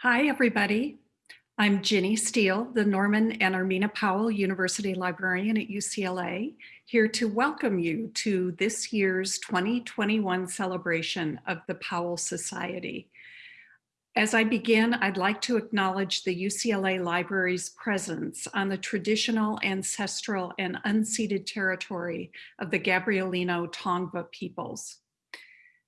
Hi, everybody. I'm Ginny Steele, the Norman and Armena Powell University Librarian at UCLA, here to welcome you to this year's 2021 celebration of the Powell Society. As I begin, I'd like to acknowledge the UCLA Library's presence on the traditional, ancestral, and unceded territory of the Gabrielino Tongva peoples.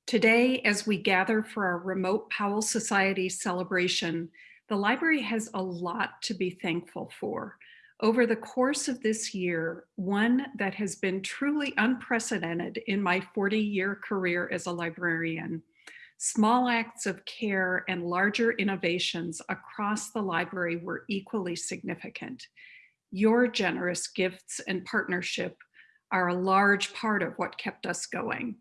Today, as we gather for our remote Powell Society celebration, the library has a lot to be thankful for. Over the course of this year, one that has been truly unprecedented in my 40 year career as a librarian, small acts of care and larger innovations across the library were equally significant. Your generous gifts and partnership are a large part of what kept us going.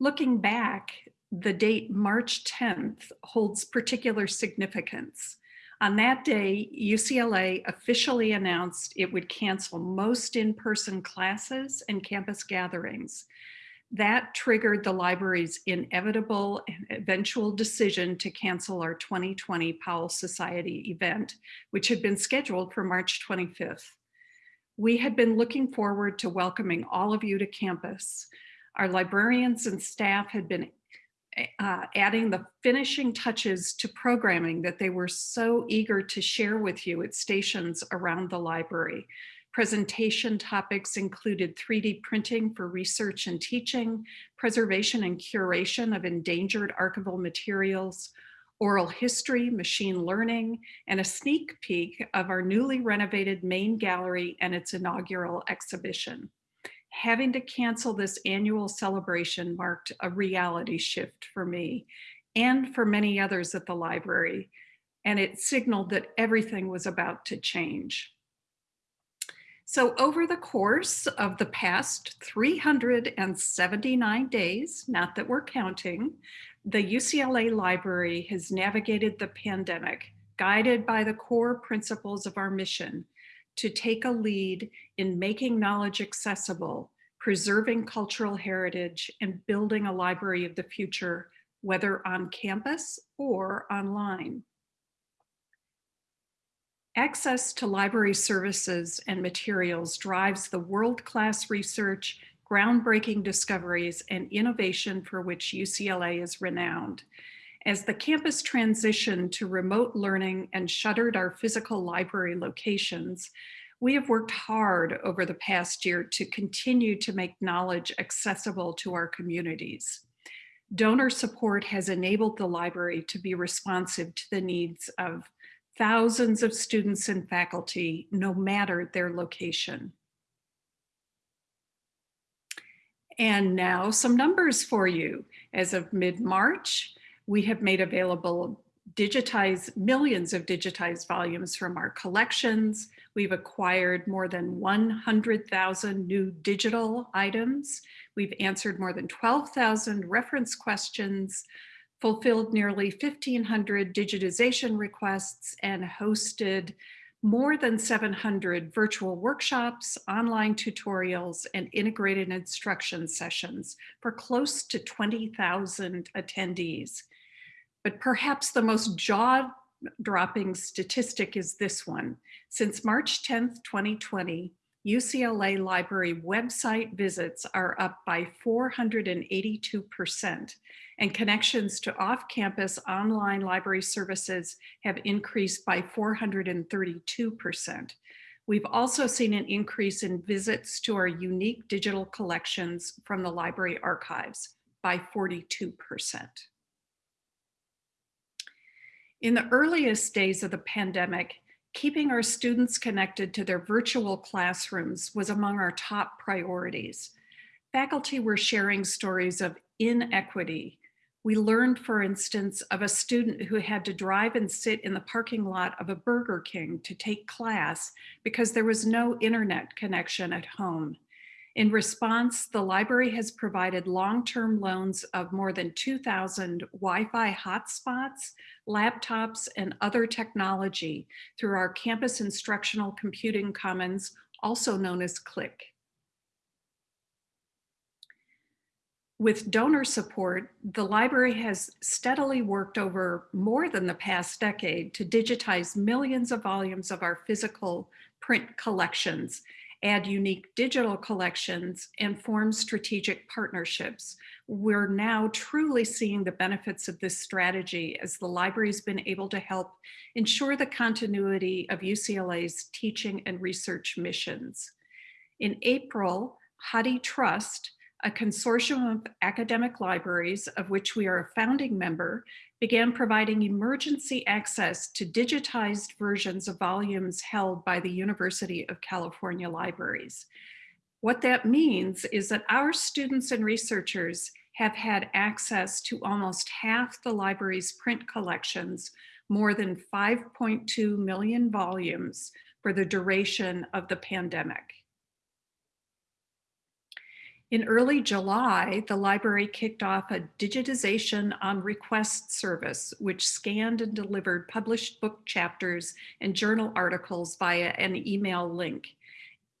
Looking back, the date March 10th holds particular significance. On that day, UCLA officially announced it would cancel most in-person classes and campus gatherings. That triggered the library's inevitable and eventual decision to cancel our 2020 Powell Society event, which had been scheduled for March 25th. We had been looking forward to welcoming all of you to campus, our librarians and staff had been uh, adding the finishing touches to programming that they were so eager to share with you at stations around the library. Presentation topics included 3D printing for research and teaching, preservation and curation of endangered archival materials, oral history, machine learning, and a sneak peek of our newly renovated main gallery and its inaugural exhibition having to cancel this annual celebration marked a reality shift for me and for many others at the library, and it signaled that everything was about to change. So over the course of the past 379 days, not that we're counting, the UCLA Library has navigated the pandemic, guided by the core principles of our mission to take a lead in making knowledge accessible, preserving cultural heritage, and building a library of the future, whether on campus or online. Access to library services and materials drives the world-class research, groundbreaking discoveries, and innovation for which UCLA is renowned. As the campus transitioned to remote learning and shuttered our physical library locations, we have worked hard over the past year to continue to make knowledge accessible to our communities. Donor support has enabled the library to be responsive to the needs of thousands of students and faculty, no matter their location. And now some numbers for you. As of mid-March, we have made available digitized millions of digitized volumes from our collections. We've acquired more than 100,000 new digital items. We've answered more than 12,000 reference questions, fulfilled nearly 1,500 digitization requests, and hosted more than 700 virtual workshops, online tutorials, and integrated instruction sessions for close to 20,000 attendees. But perhaps the most jaw-dropping statistic is this one. Since March 10th, 2020, UCLA Library website visits are up by 482%, and connections to off-campus online library services have increased by 432%. We've also seen an increase in visits to our unique digital collections from the library archives by 42%. In the earliest days of the pandemic, keeping our students connected to their virtual classrooms was among our top priorities. Faculty were sharing stories of inequity. We learned, for instance, of a student who had to drive and sit in the parking lot of a Burger King to take class because there was no internet connection at home. In response, the library has provided long-term loans of more than 2,000 Wi-Fi hotspots, laptops, and other technology through our Campus Instructional Computing Commons, also known as CLICC. With donor support, the library has steadily worked over more than the past decade to digitize millions of volumes of our physical print collections, add unique digital collections, and form strategic partnerships. We're now truly seeing the benefits of this strategy as the library's been able to help ensure the continuity of UCLA's teaching and research missions. In April, HathiTrust, a consortium of academic libraries of which we are a founding member, began providing emergency access to digitized versions of volumes held by the University of California Libraries. What that means is that our students and researchers have had access to almost half the library's print collections, more than 5.2 million volumes for the duration of the pandemic. In early July, the library kicked off a digitization on request service, which scanned and delivered published book chapters and journal articles via an email link.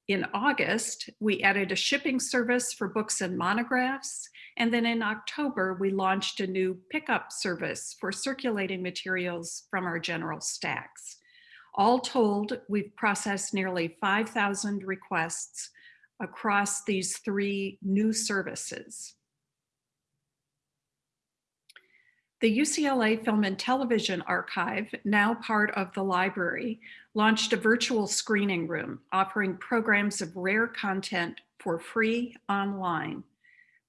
In August, we added a shipping service for books and monographs. And then in October, we launched a new pickup service for circulating materials from our general stacks. All told, we've processed nearly 5,000 requests across these three new services. The UCLA Film and Television Archive, now part of the library, launched a virtual screening room offering programs of rare content for free online.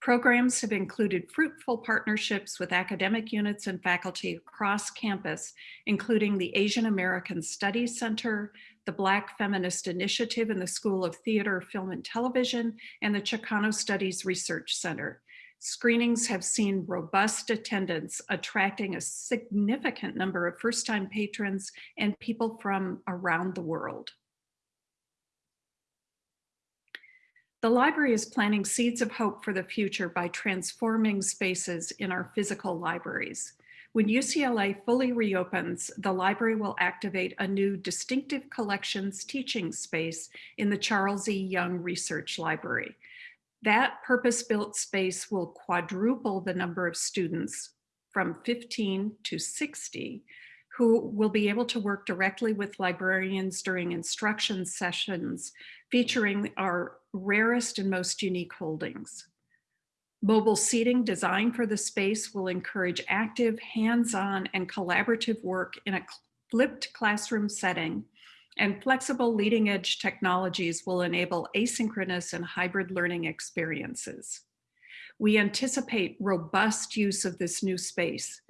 Programs have included fruitful partnerships with academic units and faculty across campus, including the Asian American Studies Center, the Black Feminist Initiative in the School of Theater, Film and Television, and the Chicano Studies Research Center. Screenings have seen robust attendance, attracting a significant number of first-time patrons and people from around the world. The library is planting seeds of hope for the future by transforming spaces in our physical libraries. When UCLA fully reopens, the library will activate a new distinctive collections teaching space in the Charles E. Young Research Library. That purpose-built space will quadruple the number of students from 15 to 60 who will be able to work directly with librarians during instruction sessions featuring our rarest and most unique holdings. Mobile seating designed for the space will encourage active, hands-on, and collaborative work in a flipped classroom setting, and flexible leading edge technologies will enable asynchronous and hybrid learning experiences. We anticipate robust use of this new space.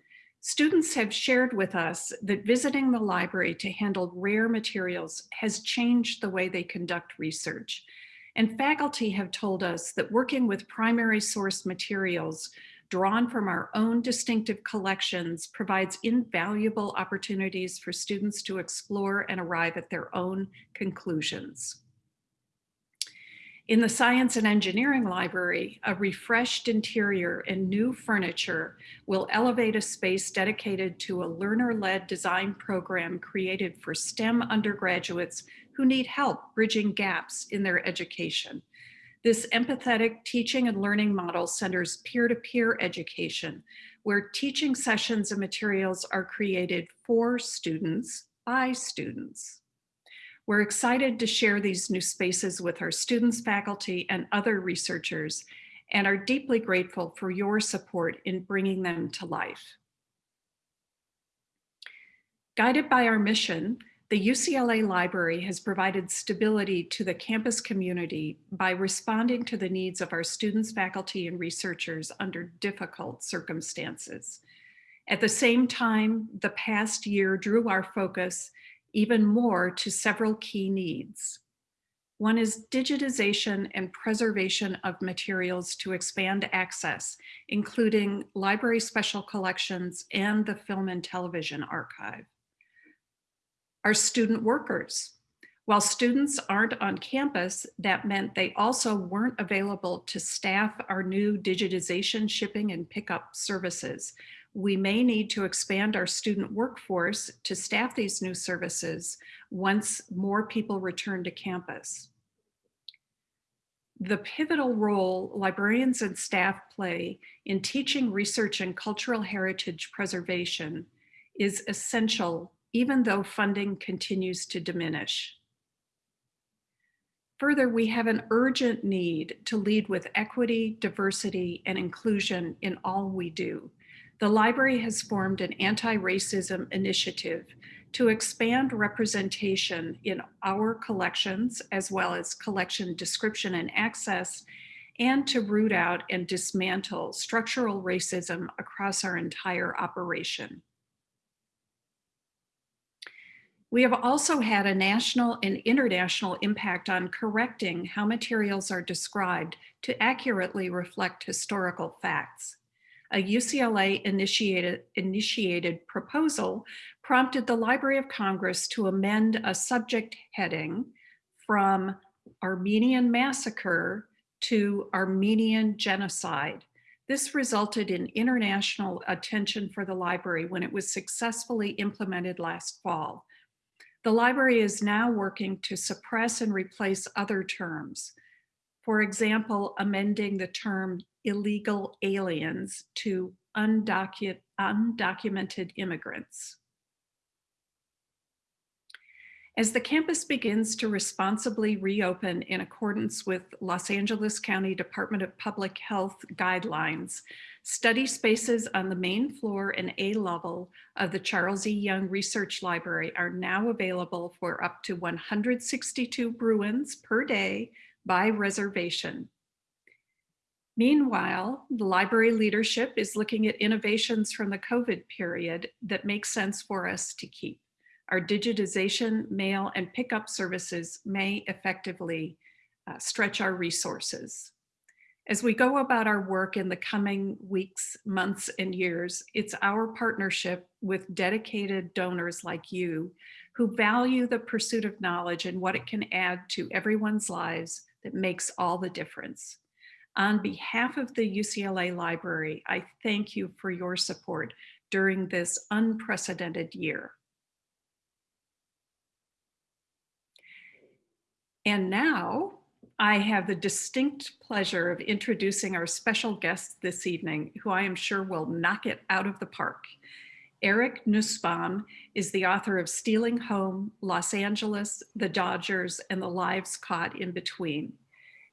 Students have shared with us that visiting the library to handle rare materials has changed the way they conduct research and faculty have told us that working with primary source materials drawn from our own distinctive collections provides invaluable opportunities for students to explore and arrive at their own conclusions. In the Science and Engineering Library, a refreshed interior and new furniture will elevate a space dedicated to a learner-led design program created for STEM undergraduates who need help bridging gaps in their education. This empathetic teaching and learning model centers peer-to-peer -peer education, where teaching sessions and materials are created for students by students. We're excited to share these new spaces with our students, faculty, and other researchers, and are deeply grateful for your support in bringing them to life. Guided by our mission, the UCLA Library has provided stability to the campus community by responding to the needs of our students, faculty, and researchers under difficult circumstances. At the same time, the past year drew our focus even more to several key needs. One is digitization and preservation of materials to expand access, including library special collections and the Film and Television Archive are student workers. While students aren't on campus, that meant they also weren't available to staff our new digitization, shipping, and pickup services. We may need to expand our student workforce to staff these new services once more people return to campus. The pivotal role librarians and staff play in teaching research and cultural heritage preservation is essential even though funding continues to diminish. Further, we have an urgent need to lead with equity, diversity, and inclusion in all we do. The library has formed an anti-racism initiative to expand representation in our collections, as well as collection description and access, and to root out and dismantle structural racism across our entire operation. We have also had a national and international impact on correcting how materials are described to accurately reflect historical facts. A UCLA initiated, initiated proposal prompted the Library of Congress to amend a subject heading from Armenian massacre to Armenian genocide. This resulted in international attention for the library when it was successfully implemented last fall. The library is now working to suppress and replace other terms. For example, amending the term illegal aliens to undocu undocumented immigrants. As the campus begins to responsibly reopen in accordance with Los Angeles County Department of Public Health guidelines, study spaces on the main floor and A level of the Charles E. Young Research Library are now available for up to 162 Bruins per day by reservation. Meanwhile, the library leadership is looking at innovations from the COVID period that make sense for us to keep our digitization, mail, and pickup services may effectively uh, stretch our resources. As we go about our work in the coming weeks, months, and years, it's our partnership with dedicated donors like you who value the pursuit of knowledge and what it can add to everyone's lives that makes all the difference. On behalf of the UCLA Library, I thank you for your support during this unprecedented year. And now I have the distinct pleasure of introducing our special guest this evening, who I am sure will knock it out of the park. Eric Nusbaum is the author of Stealing Home, Los Angeles, The Dodgers, and the Lives Caught in Between.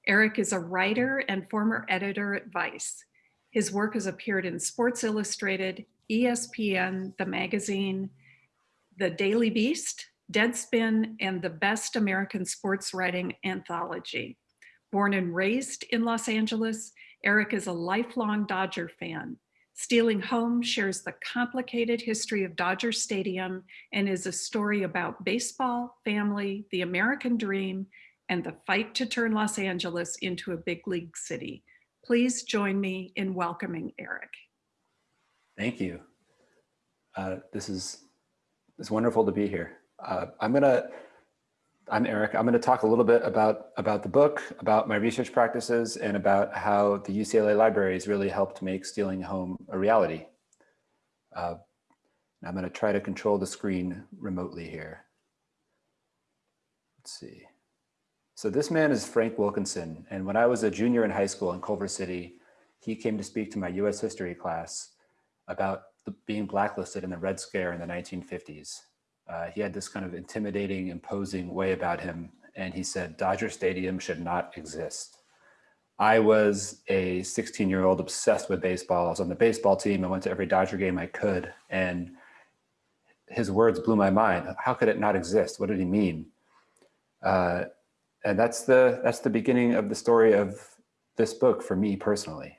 Eric is a writer and former editor at Vice. His work has appeared in Sports Illustrated, ESPN, The Magazine, The Daily Beast, Deadspin, and the Best American Sports Writing Anthology. Born and raised in Los Angeles, Eric is a lifelong Dodger fan. Stealing Home shares the complicated history of Dodger Stadium and is a story about baseball, family, the American dream, and the fight to turn Los Angeles into a big league city. Please join me in welcoming Eric. Thank you. Uh, this is it's wonderful to be here. Uh, I'm gonna, I'm Eric. I'm gonna talk a little bit about, about the book, about my research practices, and about how the UCLA libraries really helped make stealing home a reality. Uh, I'm gonna try to control the screen remotely here. Let's see. So this man is Frank Wilkinson. And when I was a junior in high school in Culver City, he came to speak to my US history class about the, being blacklisted in the Red Scare in the 1950s. Uh, he had this kind of intimidating, imposing way about him. And he said, Dodger Stadium should not exist. I was a 16 year old obsessed with baseball. I was on the baseball team. I went to every Dodger game I could. And his words blew my mind. How could it not exist? What did he mean? Uh, and that's the, that's the beginning of the story of this book for me personally.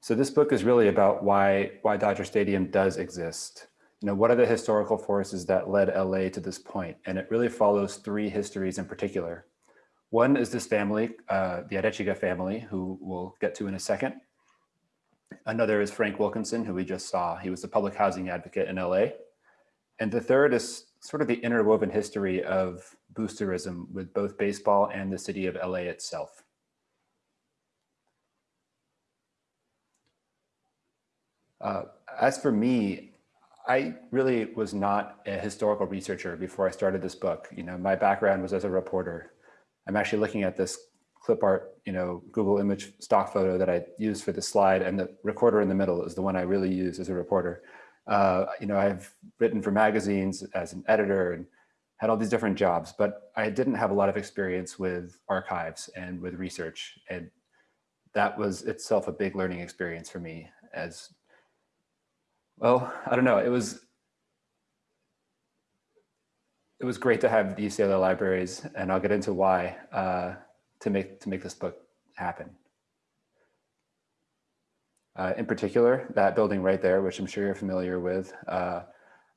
So this book is really about why, why Dodger Stadium does exist you know, what are the historical forces that led LA to this point? And it really follows three histories in particular. One is this family, uh, the Arechiga family, who we'll get to in a second. Another is Frank Wilkinson, who we just saw. He was a public housing advocate in LA. And the third is sort of the interwoven history of boosterism with both baseball and the city of LA itself. Uh, as for me, I really was not a historical researcher before I started this book. You know, my background was as a reporter. I'm actually looking at this clip art, you know, Google image stock photo that I used for the slide and the recorder in the middle is the one I really use as a reporter. Uh, you know, I've written for magazines as an editor and had all these different jobs, but I didn't have a lot of experience with archives and with research. And that was itself a big learning experience for me as, well, I don't know, it was, it was great to have the UCLA libraries and I'll get into why uh, to make, to make this book happen. Uh, in particular, that building right there, which I'm sure you're familiar with, uh,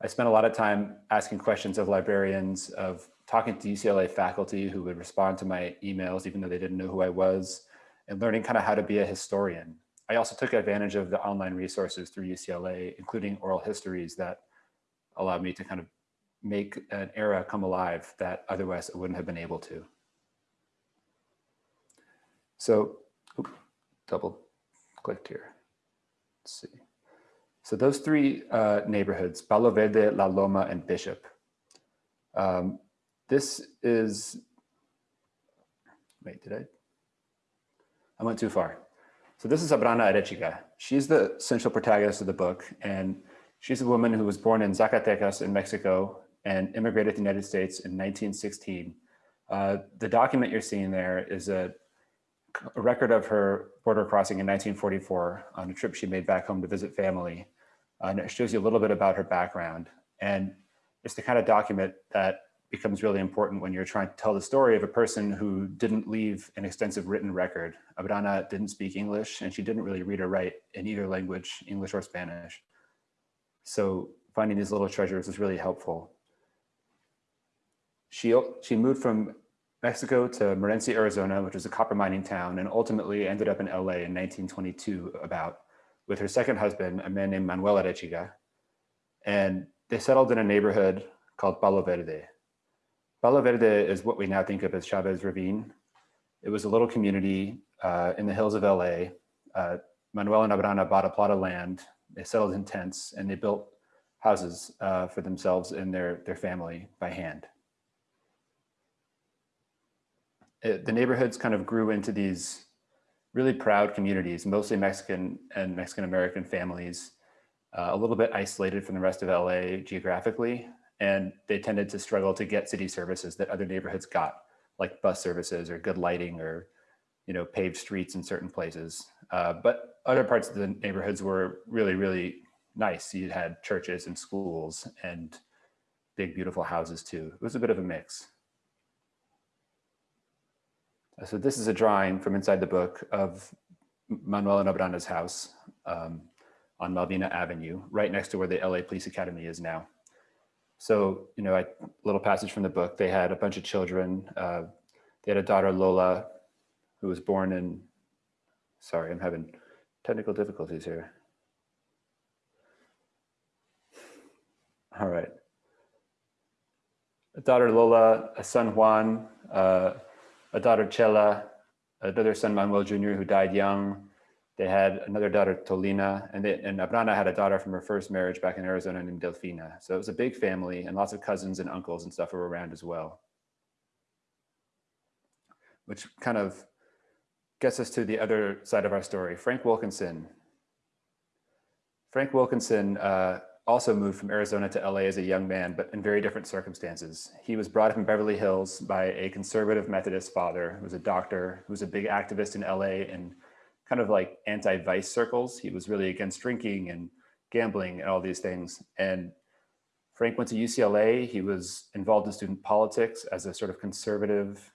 I spent a lot of time asking questions of librarians, of talking to UCLA faculty who would respond to my emails, even though they didn't know who I was, and learning kind of how to be a historian. I also took advantage of the online resources through UCLA, including oral histories that allowed me to kind of make an era come alive that otherwise I wouldn't have been able to. So, double clicked here. Let's see. So those three uh, neighborhoods, Palo Verde, La Loma, and Bishop. Um, this is, wait, did I? I went too far. So this is Abrana Arechiga. She's the central protagonist of the book, and she's a woman who was born in Zacatecas in Mexico and immigrated to the United States in 1916. Uh, the document you're seeing there is a, a record of her border crossing in 1944 on a trip she made back home to visit family. Uh, and it shows you a little bit about her background. And it's the kind of document that becomes really important when you're trying to tell the story of a person who didn't leave an extensive written record. Abrana didn't speak English and she didn't really read or write in either language, English or Spanish. So finding these little treasures is really helpful. She, she moved from Mexico to Morenci, Arizona, which is a copper mining town, and ultimately ended up in LA in 1922 about with her second husband, a man named Manuel Arechiga. And they settled in a neighborhood called Palo Verde. Palo Verde is what we now think of as Chavez Ravine. It was a little community uh, in the hills of LA. Uh, Manuel and Abrana bought a plot of land. They settled in tents and they built houses uh, for themselves and their, their family by hand. It, the neighborhoods kind of grew into these really proud communities, mostly Mexican and Mexican American families, uh, a little bit isolated from the rest of LA geographically, and they tended to struggle to get city services that other neighborhoods got, like bus services or good lighting or you know paved streets in certain places. Uh, but other parts of the neighborhoods were really, really nice. You had churches and schools and big, beautiful houses too. It was a bit of a mix. So this is a drawing from inside the book of Manuel and Abrana's house um, on Malvina Avenue, right next to where the LA Police Academy is now. So, you know, a little passage from the book, they had a bunch of children. Uh, they had a daughter, Lola, who was born in, sorry, I'm having technical difficulties here. All right. A daughter, Lola, a son, Juan, uh, a daughter, Chela, another son, Manuel Jr., who died young. They had another daughter, Tolina, and, they, and Abrana had a daughter from her first marriage back in Arizona named Delfina. So it was a big family and lots of cousins and uncles and stuff were around as well. Which kind of gets us to the other side of our story, Frank Wilkinson. Frank Wilkinson uh, also moved from Arizona to LA as a young man, but in very different circumstances. He was brought up in Beverly Hills by a conservative Methodist father who was a doctor, who was a big activist in LA and kind of like anti-vice circles. He was really against drinking and gambling and all these things. And Frank went to UCLA. He was involved in student politics as a sort of conservative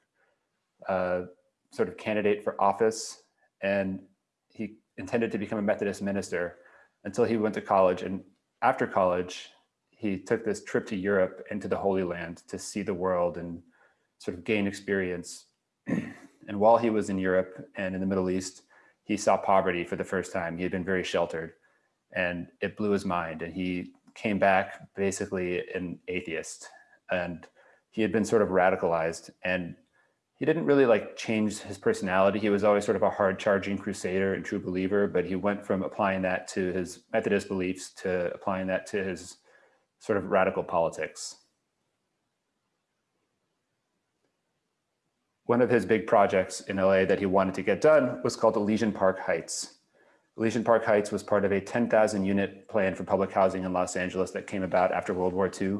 uh, sort of candidate for office. And he intended to become a Methodist minister until he went to college and after college, he took this trip to Europe and to the Holy Land to see the world and sort of gain experience. and while he was in Europe and in the Middle East, he saw poverty for the first time. He had been very sheltered and it blew his mind. And he came back basically an atheist and he had been sort of radicalized and he didn't really like change his personality. He was always sort of a hard charging crusader and true believer, but he went from applying that to his Methodist beliefs to applying that to his sort of radical politics. One of his big projects in LA that he wanted to get done was called Elysian Park Heights. Elysian Park Heights was part of a 10,000 unit plan for public housing in Los Angeles that came about after World War II.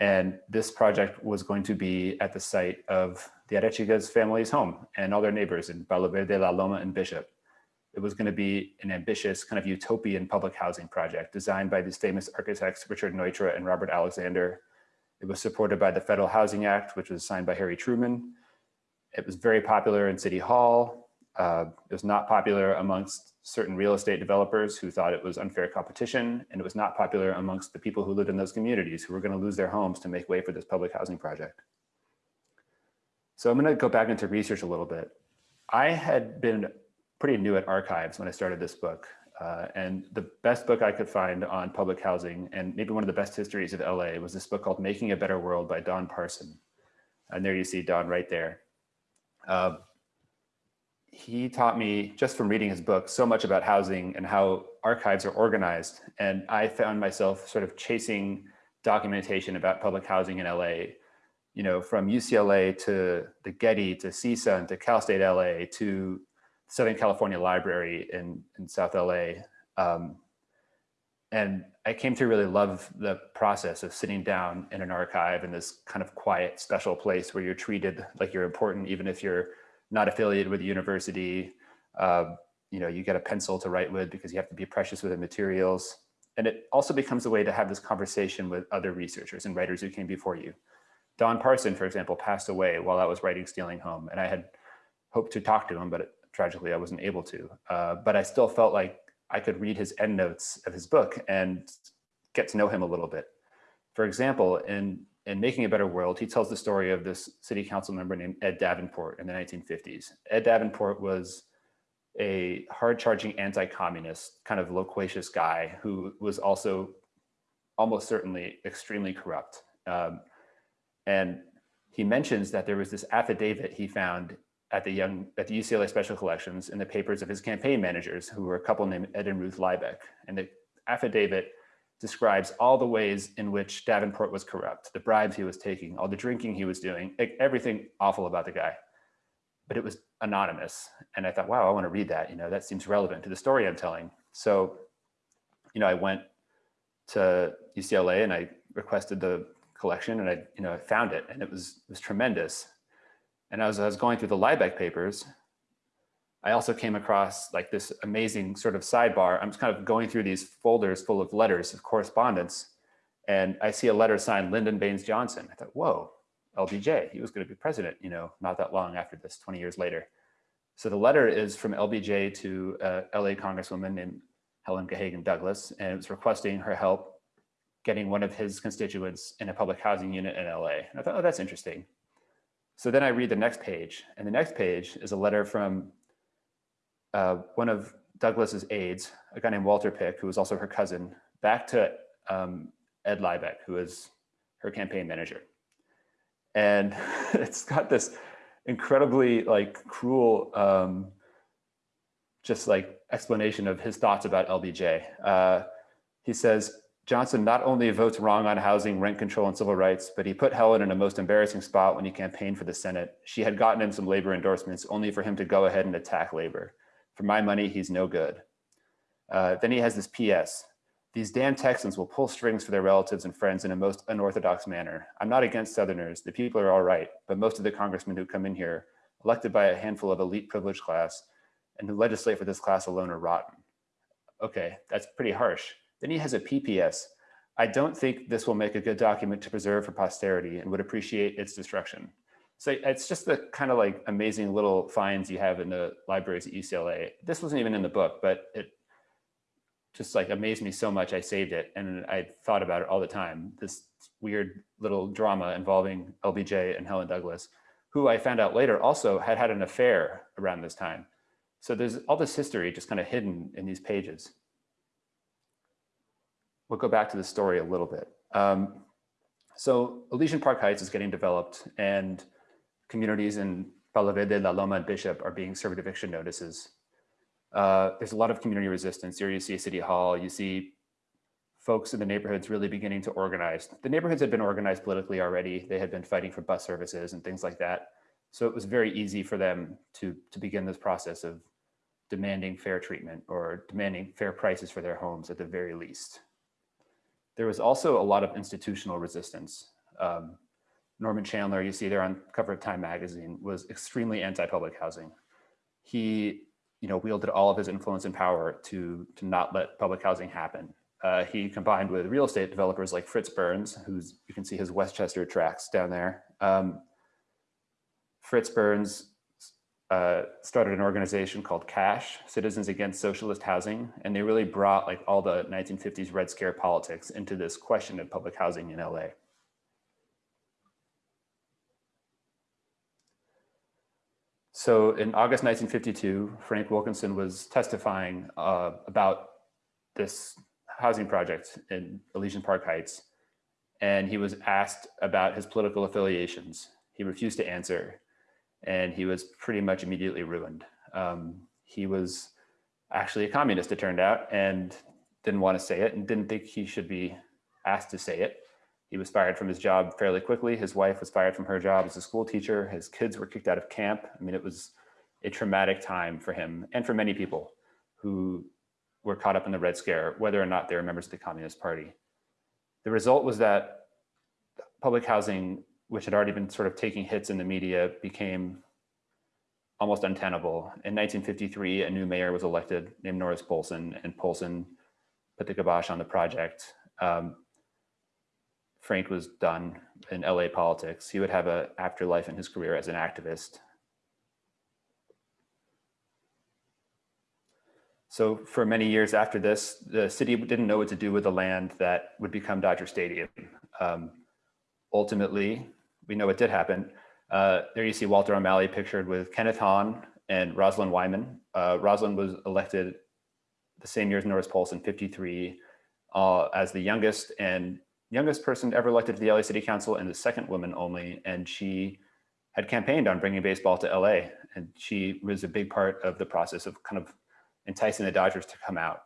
And this project was going to be at the site of the Arechiga's family's home and all their neighbors in Palo Verde, La Loma, and Bishop. It was going to be an ambitious kind of utopian public housing project designed by these famous architects, Richard Neutra and Robert Alexander. It was supported by the Federal Housing Act, which was signed by Harry Truman. It was very popular in City Hall. Uh, it was not popular amongst certain real estate developers who thought it was unfair competition, and it was not popular amongst the people who lived in those communities who were going to lose their homes to make way for this public housing project. So I'm going to go back into research a little bit. I had been pretty new at archives when I started this book. Uh, and the best book I could find on public housing and maybe one of the best histories of LA was this book called Making a Better World by Don Parson. And there you see Don right there. Uh, he taught me just from reading his book so much about housing and how archives are organized. And I found myself sort of chasing documentation about public housing in LA, you know, from UCLA to the Getty to CSUN to Cal State LA to Southern California Library in, in South LA. Um, and I came to really love the process of sitting down in an archive in this kind of quiet, special place where you're treated like you're important, even if you're not affiliated with the university. Uh, you know, you get a pencil to write with because you have to be precious with the materials. And it also becomes a way to have this conversation with other researchers and writers who came before you. Don Parson, for example, passed away while I was writing Stealing Home, and I had hoped to talk to him, but tragically I wasn't able to. Uh, but I still felt like I could read his endnotes of his book and get to know him a little bit. For example, in, in Making a Better World, he tells the story of this city council member named Ed Davenport in the 1950s. Ed Davenport was a hard-charging anti-communist, kind of loquacious guy who was also almost certainly extremely corrupt. Um, and he mentions that there was this affidavit he found at the young at the UCLA Special Collections in the papers of his campaign managers, who were a couple named Ed and Ruth Lybeck. And the affidavit describes all the ways in which Davenport was corrupt, the bribes he was taking, all the drinking he was doing, everything awful about the guy. But it was anonymous. And I thought, wow, I want to read that. You know, that seems relevant to the story I'm telling. So, you know, I went to UCLA and I requested the collection and I, you know, I found it and it was, it was tremendous. And as I was going through the Lybeck papers, I also came across like this amazing sort of sidebar. I'm just kind of going through these folders full of letters of correspondence. And I see a letter signed Lyndon Baines Johnson. I thought, whoa, LBJ, he was going to be president, you know, not that long after this, 20 years later. So the letter is from LBJ to uh, a LA Congresswoman named Helen Gahagan Douglas, and it was requesting her help getting one of his constituents in a public housing unit in LA. And I thought, oh, that's interesting. So then I read the next page, and the next page is a letter from uh, one of Douglas's aides, a guy named Walter Pick, who was also her cousin, back to um, Ed Lybeck, who is her campaign manager. And it's got this incredibly like cruel, um, just like explanation of his thoughts about LBJ. Uh, he says, Johnson not only votes wrong on housing, rent control, and civil rights, but he put Helen in a most embarrassing spot when he campaigned for the Senate. She had gotten him some labor endorsements only for him to go ahead and attack labor. For my money, he's no good. Uh, then he has this PS. These damn Texans will pull strings for their relatives and friends in a most unorthodox manner. I'm not against Southerners. The people are all right, but most of the congressmen who come in here, elected by a handful of elite privileged class, and who legislate for this class alone are rotten. Okay, that's pretty harsh. Then he has a PPS. I don't think this will make a good document to preserve for posterity and would appreciate its destruction. So it's just the kind of like amazing little finds you have in the libraries at UCLA. This wasn't even in the book, but it just like amazed me so much I saved it and I thought about it all the time. This weird little drama involving LBJ and Helen Douglas, who I found out later also had had an affair around this time. So there's all this history just kind of hidden in these pages we'll go back to the story a little bit. Um, so Elysian Park Heights is getting developed and communities in Palo Verde, La Loma, and Bishop are being served eviction notices. Uh, there's a lot of community resistance. Here you see City Hall, you see folks in the neighborhoods really beginning to organize. The neighborhoods had been organized politically already. They had been fighting for bus services and things like that. So it was very easy for them to, to begin this process of demanding fair treatment or demanding fair prices for their homes at the very least. There was also a lot of institutional resistance. Um, Norman Chandler, you see there on cover of Time magazine, was extremely anti-public housing. He, you know, wielded all of his influence and power to, to not let public housing happen. Uh, he combined with real estate developers like Fritz Burns, who's, you can see his Westchester tracks down there. Um, Fritz Burns uh, started an organization called CASH, Citizens Against Socialist Housing, and they really brought like all the 1950s Red Scare politics into this question of public housing in LA. So in August 1952, Frank Wilkinson was testifying uh, about this housing project in Elysian Park Heights, and he was asked about his political affiliations. He refused to answer, and he was pretty much immediately ruined. Um, he was actually a communist, it turned out, and didn't want to say it and didn't think he should be asked to say it. He was fired from his job fairly quickly. His wife was fired from her job as a school teacher. His kids were kicked out of camp. I mean, it was a traumatic time for him and for many people who were caught up in the Red Scare, whether or not they were members of the Communist Party. The result was that public housing, which had already been sort of taking hits in the media, became almost untenable. In 1953, a new mayor was elected named Norris Poulson, and Poulson put the kibosh on the project. Um, Frank was done in LA politics. He would have an afterlife in his career as an activist. So for many years after this, the city didn't know what to do with the land that would become Dodger Stadium. Um, ultimately, we know it did happen. Uh, there you see Walter O'Malley pictured with Kenneth Hahn and Rosalind Wyman. Uh, Rosalind was elected the same year as Norris Poulson, 53, uh, as the youngest and youngest person ever elected to the LA City Council and the second woman only. And she had campaigned on bringing baseball to LA. And she was a big part of the process of kind of enticing the Dodgers to come out.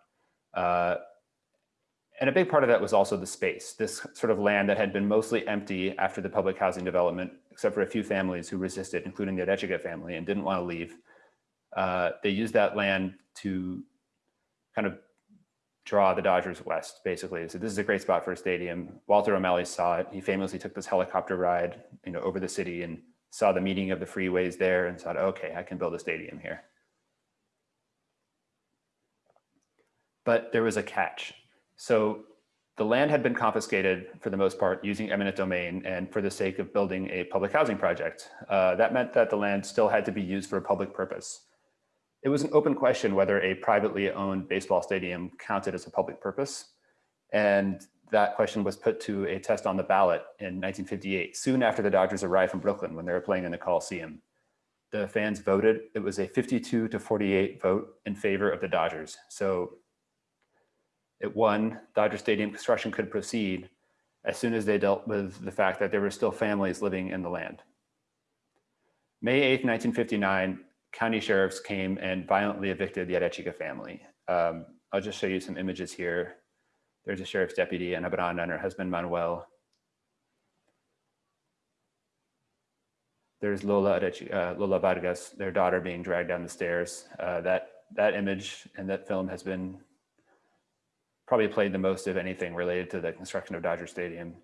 And a big part of that was also the space, this sort of land that had been mostly empty after the public housing development, except for a few families who resisted, including the Arechiga family and didn't want to leave. Uh, they used that land to kind of draw the Dodgers west, basically. So this is a great spot for a stadium. Walter O'Malley saw it. He famously took this helicopter ride, you know, over the city and saw the meeting of the freeways there and thought, okay, I can build a stadium here. But there was a catch. So the land had been confiscated for the most part using eminent domain and for the sake of building a public housing project. Uh, that meant that the land still had to be used for a public purpose. It was an open question whether a privately owned baseball stadium counted as a public purpose. And that question was put to a test on the ballot in 1958, soon after the Dodgers arrived from Brooklyn when they were playing in the Coliseum. The fans voted. It was a 52 to 48 vote in favor of the Dodgers. So it won. Dodger Stadium construction could proceed as soon as they dealt with the fact that there were still families living in the land. May 8th, 1959, county sheriffs came and violently evicted the Arechiga family. Um, I'll just show you some images here. There's a sheriff's deputy, Abrana, and her husband, Manuel. There's Lola, uh, Lola Vargas, their daughter being dragged down the stairs. Uh, that, that image and that film has been probably played the most of anything related to the construction of Dodger Stadium.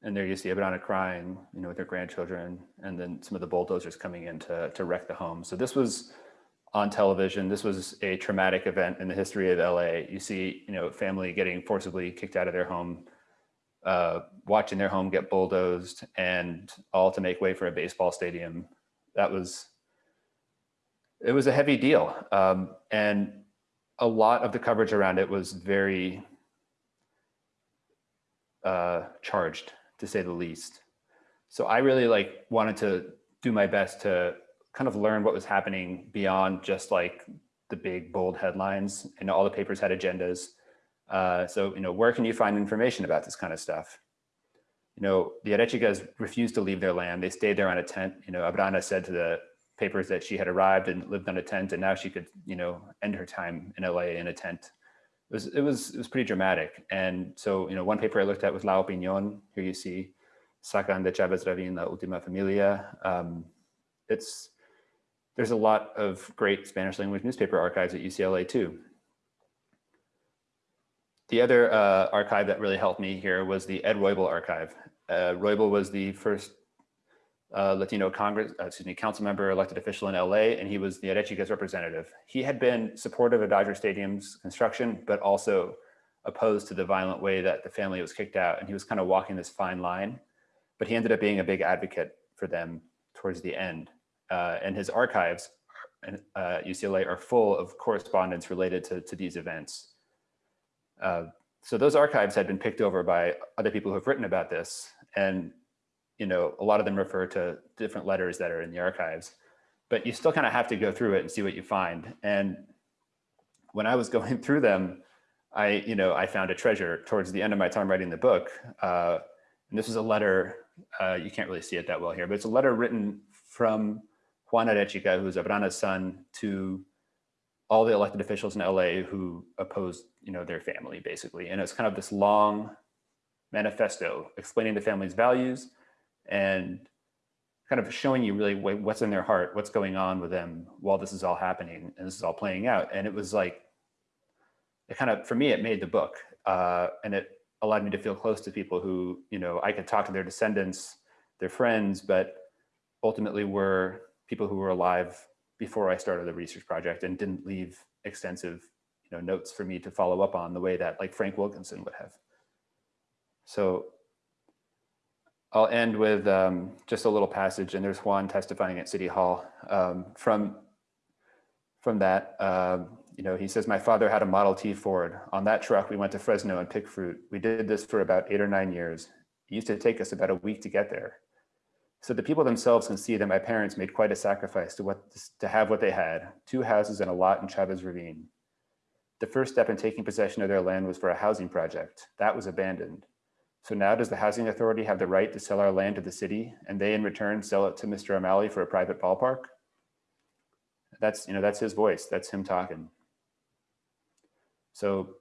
and there you see Abrana crying, you know, with her grandchildren, and then some of the bulldozers coming in to, to wreck the home. So this was on television. This was a traumatic event in the history of LA. You see, you know, family getting forcibly kicked out of their home, uh, watching their home get bulldozed, and all to make way for a baseball stadium. That was, it was a heavy deal. Um, and a lot of the coverage around it was very uh, charged to say the least. So I really like wanted to do my best to kind of learn what was happening beyond just like the big bold headlines and all the papers had agendas. Uh, so, you know, where can you find information about this kind of stuff? You know, the Arechigas refused to leave their land. They stayed there on a tent. You know, Abrana said to the papers that she had arrived and lived on a tent and now she could, you know, end her time in LA in a tent it was, it was, it was pretty dramatic. And so, you know, one paper I looked at was La Opinion, here you see Sacan de Chavez Ravin, La Ultima Familia. Um, it's, there's a lot of great Spanish language newspaper archives at UCLA too. The other uh, archive that really helped me here was the Ed Roybal archive. Uh, Roybal was the first uh, Latino Congress, uh, excuse me, council member, elected official in LA, and he was the Arechiga's representative. He had been supportive of Dodger Stadium's construction, but also opposed to the violent way that the family was kicked out. And he was kind of walking this fine line, but he ended up being a big advocate for them towards the end. Uh, and his archives at uh, UCLA are full of correspondence related to, to these events. Uh, so those archives had been picked over by other people who have written about this. And you know, a lot of them refer to different letters that are in the archives, but you still kind of have to go through it and see what you find. And when I was going through them, I, you know, I found a treasure towards the end of my time writing the book. Uh, and this is a letter, uh, you can't really see it that well here, but it's a letter written from Juan Arechiga, who's Abrana's son, to all the elected officials in LA who opposed, you know, their family basically. And it's kind of this long manifesto explaining the family's values and kind of showing you really what's in their heart, what's going on with them while this is all happening and this is all playing out. And it was like, it kind of, for me, it made the book uh, and it allowed me to feel close to people who, you know, I could talk to their descendants, their friends, but ultimately were people who were alive before I started the research project and didn't leave extensive, you know, notes for me to follow up on the way that like Frank Wilkinson would have. So I'll end with um, just a little passage, and there's Juan testifying at City Hall. Um, from, from that, uh, you know, he says, my father had a Model T Ford. On that truck, we went to Fresno and picked fruit. We did this for about eight or nine years. It used to take us about a week to get there. So the people themselves can see that my parents made quite a sacrifice to, what, to have what they had, two houses and a lot in Chavez Ravine. The first step in taking possession of their land was for a housing project. That was abandoned. So now does the housing authority have the right to sell our land to the city and they in return sell it to Mr. O'Malley for a private ballpark? That's, you know, that's his voice. That's him talking. So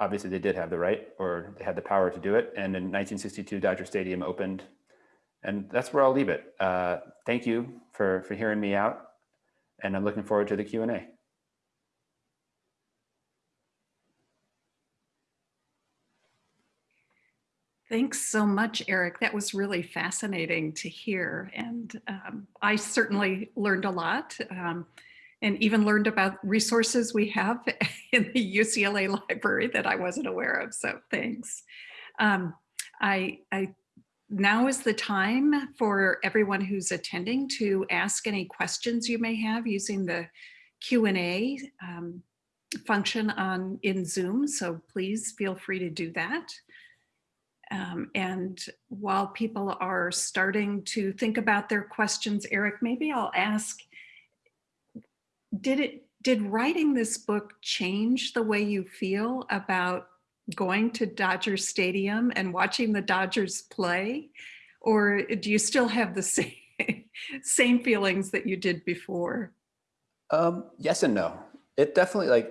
obviously they did have the right or they had the power to do it. And in 1962, Dodger Stadium opened and that's where I'll leave it. Uh, thank you for, for hearing me out and I'm looking forward to the Q&A. Thanks so much, Eric. That was really fascinating to hear. And um, I certainly learned a lot um, and even learned about resources we have in the UCLA library that I wasn't aware of. So thanks. Um, I, I now is the time for everyone who's attending to ask any questions you may have using the Q&A um, function on in Zoom. So please feel free to do that. Um, and while people are starting to think about their questions, Eric, maybe I'll ask, did it did writing this book change the way you feel about going to Dodger Stadium and watching the Dodgers play? Or do you still have the same, same feelings that you did before? Um, yes and no. It definitely like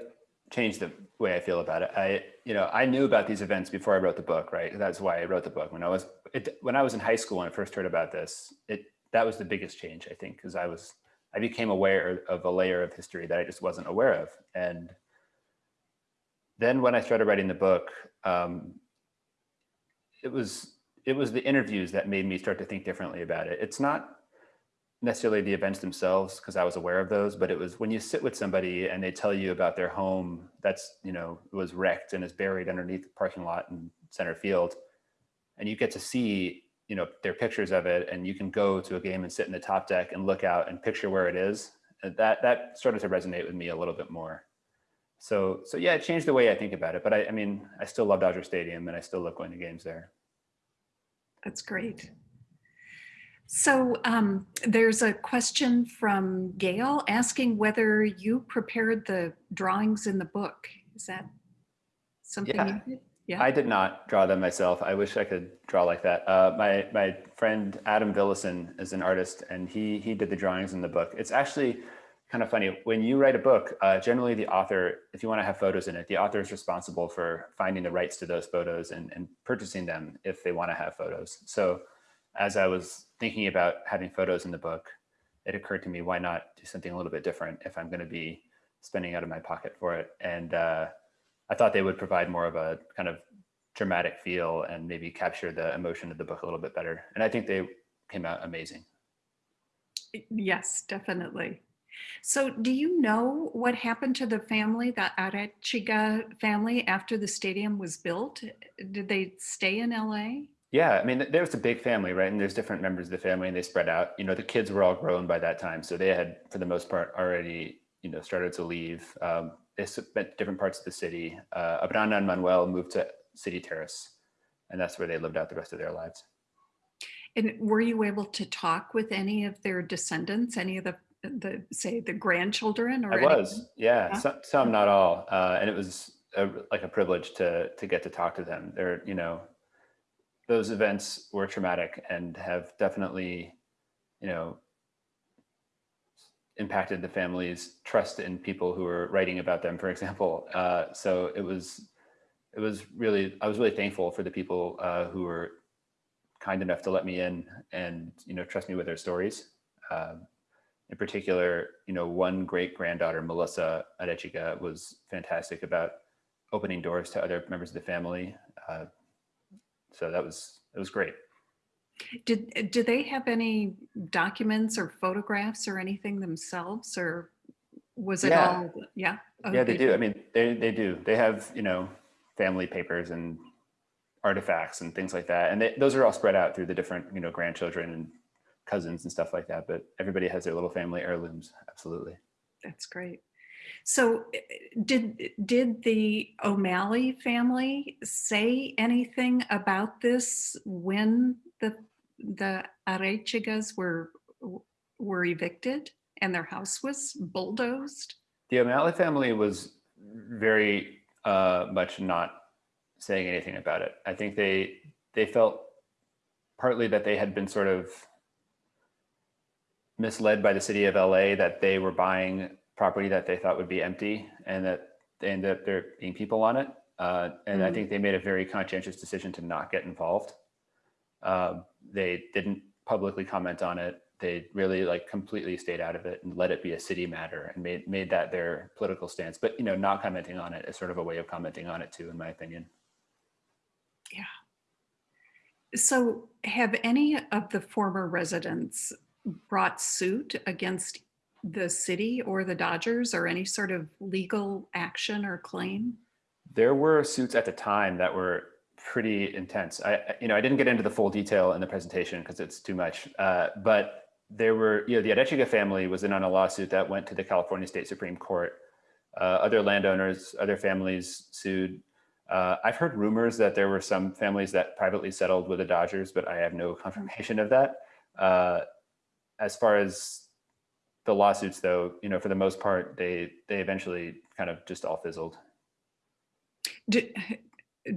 changed the way I feel about it. I, you know, I knew about these events before I wrote the book, right? That's why I wrote the book. When I was, it, when I was in high school when I first heard about this, it, that was the biggest change, I think, because I was, I became aware of a layer of history that I just wasn't aware of. And then when I started writing the book, um, it was, it was the interviews that made me start to think differently about it. It's not necessarily the events themselves because I was aware of those, but it was when you sit with somebody and they tell you about their home that's, you know, was wrecked and is buried underneath the parking lot in center field. And you get to see, you know, their pictures of it and you can go to a game and sit in the top deck and look out and picture where it is. And that, that started to resonate with me a little bit more. So, so yeah, it changed the way I think about it, but I, I mean, I still love Dodger Stadium and I still love going to games there. That's great. So um, there's a question from Gail asking whether you prepared the drawings in the book. Is that something yeah. you did? Yeah. I did not draw them myself. I wish I could draw like that. Uh, my my friend Adam Villison is an artist, and he he did the drawings in the book. It's actually kind of funny. When you write a book, uh, generally the author, if you want to have photos in it, the author is responsible for finding the rights to those photos and, and purchasing them if they want to have photos. So as I was thinking about having photos in the book, it occurred to me, why not do something a little bit different if I'm going to be spending out of my pocket for it? And uh, I thought they would provide more of a kind of dramatic feel and maybe capture the emotion of the book a little bit better. And I think they came out amazing. Yes, definitely. So do you know what happened to the family, the Arechiga family after the stadium was built? Did they stay in LA? Yeah, I mean, there was a big family, right? And there's different members of the family and they spread out. You know, the kids were all grown by that time. So they had, for the most part, already, you know, started to leave. Um, they spent different parts of the city. Uh, Abrana and Manuel moved to City Terrace, and that's where they lived out the rest of their lives. And were you able to talk with any of their descendants, any of the, the say, the grandchildren or I was, yeah, Yeah. some, some, not all. Uh, and it was a, like a privilege to, to get to talk to them. They're, you know, those events were traumatic and have definitely, you know, impacted the family's trust in people who were writing about them, for example. Uh, so it was, it was really, I was really thankful for the people uh, who were kind enough to let me in and, you know, trust me with their stories. Um, in particular, you know, one great granddaughter, Melissa Arechiga, was fantastic about opening doors to other members of the family. Uh, so that was, it was great. Did, do they have any documents or photographs or anything themselves or was it Yeah. all, yeah? Oh, yeah, they do. did. I mean, they, they do. They have, you know, family papers and artifacts and things like that. And they, those are all spread out through the different, you know, grandchildren and cousins and stuff like that. But everybody has their little family heirlooms. Absolutely. That's great. So eh, did, did the O'Malley family say anything about this when the, the Arechigas were, were evicted and their house was bulldozed? The O'Malley family was very uh, much not saying anything about it. I think they they felt partly that they had been sort of misled by the city of LA that they were buying property that they thought would be empty and that they ended up there being people on it. Uh, and I Mm. think they made a very conscientious decision to not get involved. Um, they didn't publicly comment on it. They really like completely stayed out of it and let it be a city matter and made made that their political stance. But you know, not commenting on it is sort of a way of commenting on it too, in my opinion. Yeah. So have any of the former residents brought suit against the city or the Dodgers or any sort of legal action or claim? There were suits at the time that were pretty intense. I, you know, I didn't get into the full detail in the presentation because it's too much. Uh, but there were, you know, the Arechiga family was in on a lawsuit that went to the California State Supreme Court. Uh, other landowners, other families sued. Uh, I've heard rumors that there were some families that privately settled with the Dodgers, but I have no confirmation of that. Uh, as far as the lawsuits, though, you know, for the most part, they they eventually kind of just all fizzled. Do,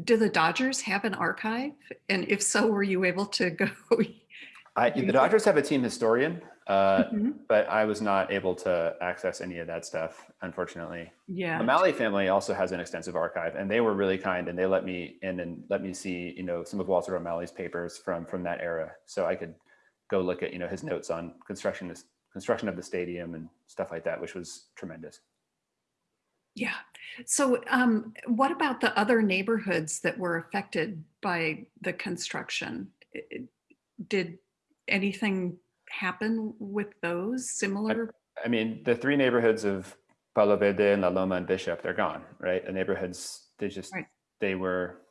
do the Dodgers have an archive? And if so, were you able to go? I, the Dodgers have a team historian, uh, Mhm. but I was not able to access any of that stuff, unfortunately. The Yeah, O'Malley family also has an extensive archive, and they were really kind, and they let me in and let me see, you know, some of Walter O'Malley's papers from from that era, so I could go look at, you know, his notes on construction construction of the stadium and stuff like that, which was tremendous. yeah. So um, what about the other neighborhoods that were affected by the construction? I- I- Did anything happen with those similar? I mean, the three neighborhoods of Palo Verde and La Loma and Bishop, they're gone, right? The neighborhoods, they just, Right. they were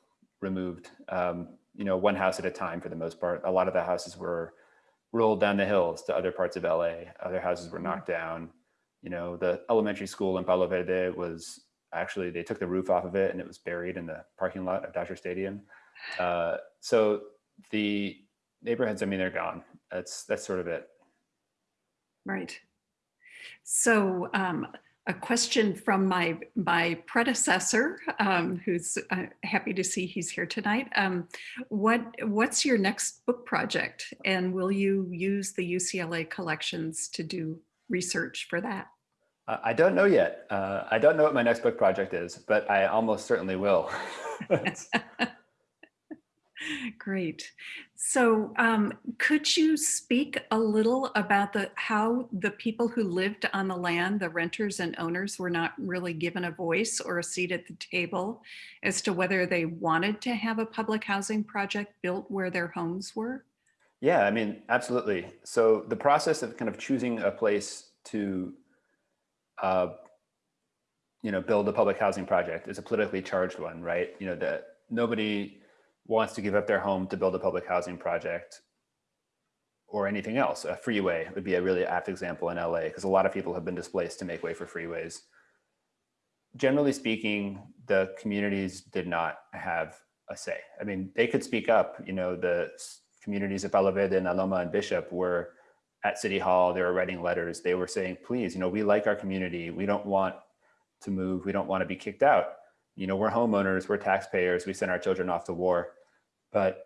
removed, um, you know, one house at a time for the most part. A lot of the houses were rolled down the hills to other parts of LA. Other houses were knocked down. You know, the elementary school in Palo Verde was actually, they took the roof off of it and it was buried in the parking lot of Dodger Stadium. Uh, so the neighborhoods, I mean, they're gone. That's, that's sort of it. Right. So um, a question from my my predecessor, um, who's uh, happy to see he's here tonight. Um, what what's your next book project, and will you use the UCLA collections to do research for that? Uh, I don't know yet. Uh, I don't know what my next book project is, but I almost certainly will. Great. So um, could you speak a little about the how the people who lived on the land, the renters and owners, were not really given a voice or a seat at the table as to whether they wanted to have a public housing project built where their homes were? yeah, I mean, absolutely. So the process of kind of choosing a place to, uh, you know, build a public housing project is a politically charged one, right? You know, that nobody wants to give up their home to build a public housing project or anything else. A freeway would be a really apt example in LA because a lot of people have been displaced to make way for freeways. Generally speaking, the communities did not have a say. I mean, they could speak up, you know, the communities of Palo and Aloma and Bishop were at City Hall, they were writing letters. They were saying, please, you know, we like our community. We don't want to move. We don't want to be kicked out. You know, we're homeowners, we're taxpayers. We send our children off to war. But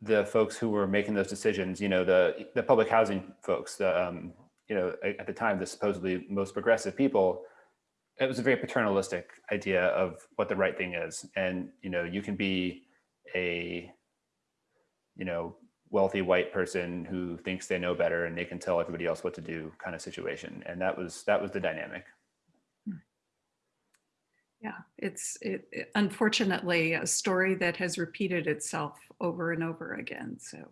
the folks who were making those decisions, you know, the, the public housing folks, the, um, you know, at the time, the supposedly most progressive people, it was a very paternalistic idea of what the right thing is. And, you know, you can be a, you know, wealthy white person who thinks they know better and they can tell everybody else what to do kind of situation. And that was, that was the dynamic. Yeah, it's it, it- unfortunately a story that has repeated itself over and over again. So,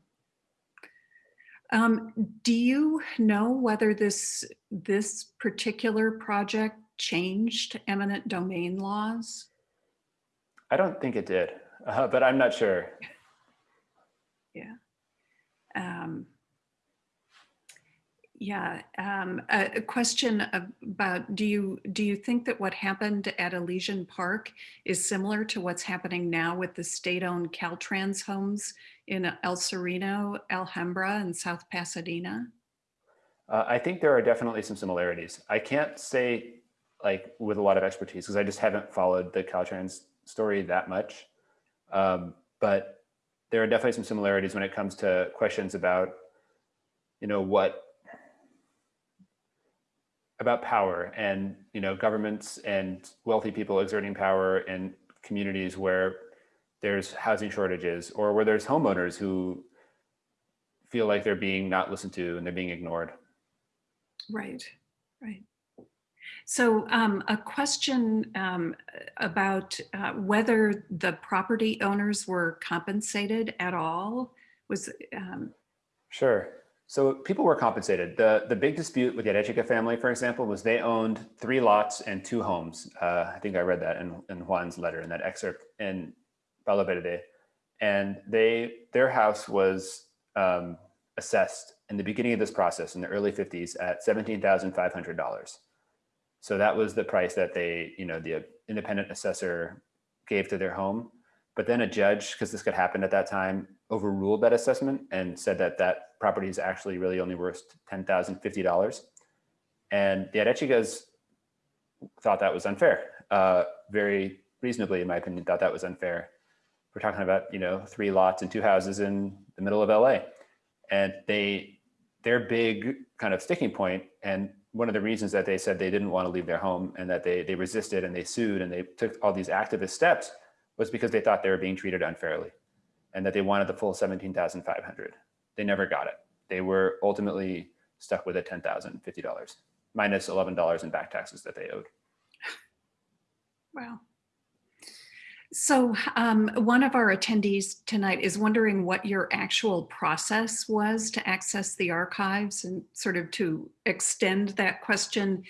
um, do you know whether this this particular project changed eminent domain laws? I don't think it did, uh, but I'm not sure. Yeah. Um, yeah. Um, a, a question about do you do you think that what happened at Elysian Park is similar to what's happening now with the state-owned Caltrans homes in El Sereno, Alhambra, and South Pasadena? Uh, I think there are definitely some similarities. I can't say like with a lot of expertise because I just haven't followed the Caltrans story that much. Um, but there are definitely some similarities when it comes to questions about, you know, what about power and you know governments and wealthy people exerting power in communities where there's housing shortages or where there's homeowners who feel like they're being not listened to and they're being ignored. Right, right. So um, a question um, about uh, whether the property owners were compensated at all was. Um, sure. So people were compensated. The, the big dispute with the Arechiga family, for example, was they owned three lots and two homes. Uh, I think I read that in, in Juan's letter in that excerpt in Palo Verde. And they their house was um, assessed in the beginning of this process in the early 50s at $17,500. So that was the price that they, you know, the independent assessor gave to their home. But then a judge, because this could happen at that time, overruled that assessment and said that that property is actually really only worth $10,050. And the Arechigas thought that was unfair, uh, very reasonably, in my opinion, thought that was unfair. We're talking about, you know, three lots and two houses in the middle of LA. And they, their big kind of sticking point, and one of the reasons that they said they didn't want to leave their home and that they, they resisted and they sued and they took all these activist steps was because they thought they were being treated unfairly and that they wanted the full 17,500. They never got it. They were ultimately stuck with a $10,050 minus $11 in back taxes that they owed. Wow. So um, one of our attendees tonight is wondering what your actual process was to access the archives and sort of to extend that question.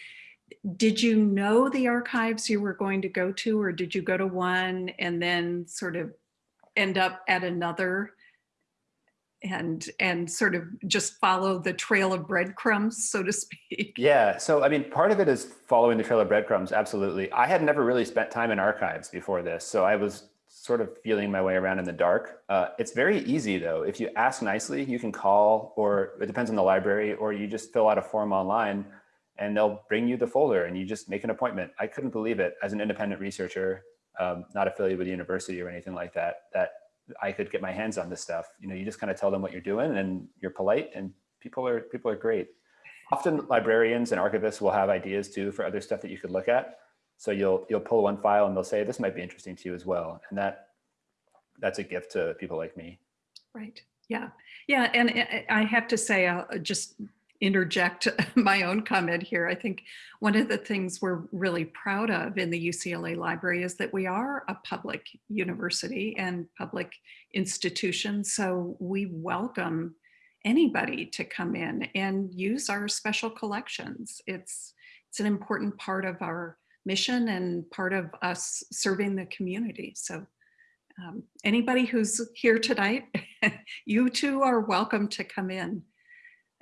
Did you know the archives you were going to go to or did you go to one and then sort of end up at another and and sort of just follow the trail of breadcrumbs, so to speak? Yeah, so I mean, part of it is following the trail of breadcrumbs, absolutely. I had never really spent time in archives before this, so I was sort of feeling my way around in the dark. Uh, it's very easy though. If you ask nicely, you can call or it depends on the library or you just fill out a form online and they'll bring you the folder and you just make an appointment. I couldn't believe it as an independent researcher, um, not affiliated with the university or anything like that, that I could get my hands on this stuff. You know, you just kind of tell them what you're doing and you're polite and people are, people are great. often librarians and archivists will have ideas too for other stuff that you could look at. So you'll you'll pull one file and they'll say this might be interesting to you as well, and that that's a gift to people like me. Right. Yeah. Yeah. And I- I have to say, I'll just interject my own comment here. I think one of the things we're really proud of in the UCLA library is that we are a public university and public institution. So we welcome anybody to come in and use our special collections. It's, it's an important part of our mission and part of us serving the community. So um, anybody who's here tonight, you too are welcome to come in.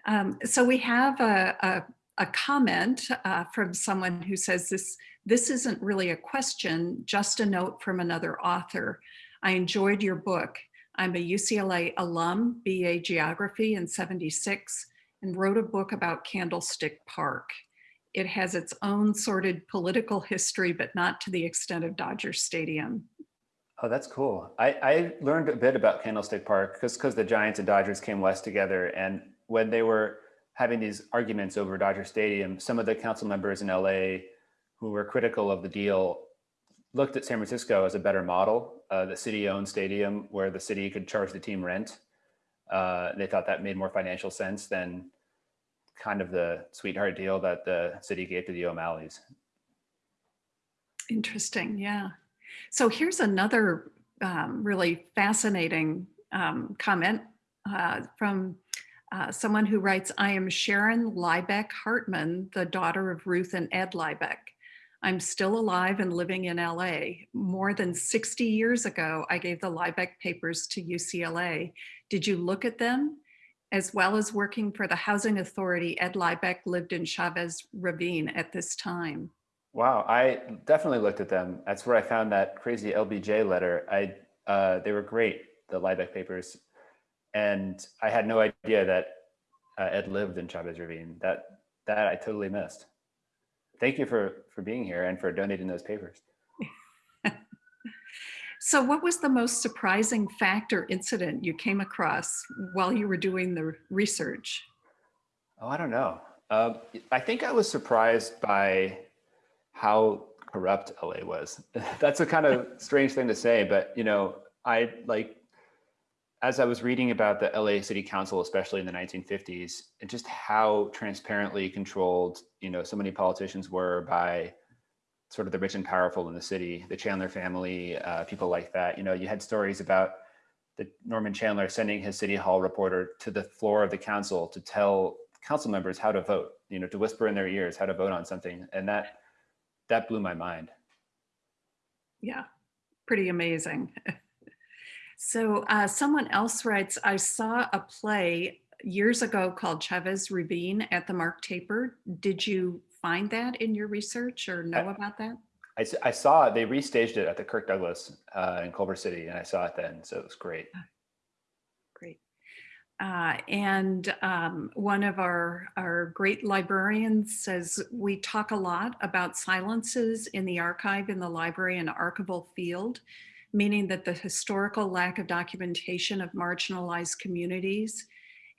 Um, so we have a, a, a comment uh, from someone who says this, this isn't really a question, just a note from another author. I enjoyed your book. I'm a UCLA alum, BA Geography in 76, and wrote a book about Candlestick Park. It has its own sordid political history, but not to the extent of Dodger Stadium. Oh, that's cool. I, I learned a bit about Candlestick Park because the Giants and Dodgers came west together, and when they were having these arguments over Dodger Stadium, some of the council members in LA who were critical of the deal looked at San Francisco as a better model, uh, the city-owned stadium where the city could charge the team rent. Uh, they thought that made more financial sense than kind of the sweetheart deal that the city gave to the O'Malley's. Interesting, yeah. So here's another um, really fascinating um, comment uh, from uh, someone who writes, I am Sharon Lybeck Hartman, the daughter of Ruth and Ed Lybeck. I'm still alive and living in LA. More than 60 years ago, I gave the Lybeck papers to UCLA. Did you look at them? As well as working for the Housing Authority, Ed Lybeck lived in Chavez Ravine at this time. Wow, I definitely looked at them. That's where I found that crazy LBJ letter. I uh, they were great, the Lybeck papers, and I had no idea that uh, Ed lived in Chavez Ravine. That that I totally missed. Thank you for for being here and for donating those papers. so, what was the most surprising fact or incident you came across while you were doing the research? Oh, I don't know. Uh, I think I was surprised by how corrupt LA was. That's a kind of strange thing to say, but you know, I like as I was reading about the LA City Council, especially in the 1950s, and just how transparently controlled, you know, so many politicians were by sort of the rich and powerful in the city, the Chandler family, uh, people like that. You know, you had stories about the Norman Chandler sending his city hall reporter to the floor of the council to tell council members how to vote, you know, to whisper in their ears how to vote on something. And that that blew my mind. Yeah, pretty amazing. so uh, someone else writes, I saw a play years ago called Chavez Ravine at the Mark Taper. Did you find that in your research or know I, about that? I, I saw it. They restaged it at the Kirk Douglas uh, in Culver City, and I saw it then, so it was great. Ah, great. Uh, and um, one of our, our great librarians says, we talk a lot about silences in the archive, in the library and archival field, meaning that the historical lack of documentation of marginalized communities.